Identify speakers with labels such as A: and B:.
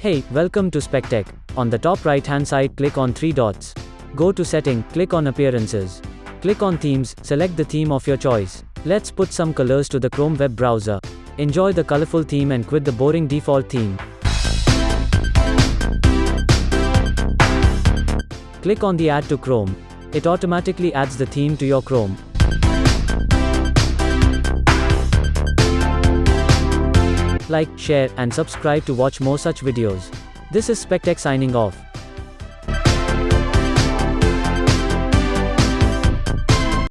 A: Hey, welcome to SpecTech. On the top right hand side, click on three dots. Go to Setting, click on Appearances. Click on Themes, select the theme of your choice. Let's put some colors to the Chrome web browser. Enjoy the colorful theme and quit the boring default theme. Click on the Add to Chrome. It automatically adds the theme to your Chrome. Like, share, and subscribe to watch more such videos. This is SpecTech signing off.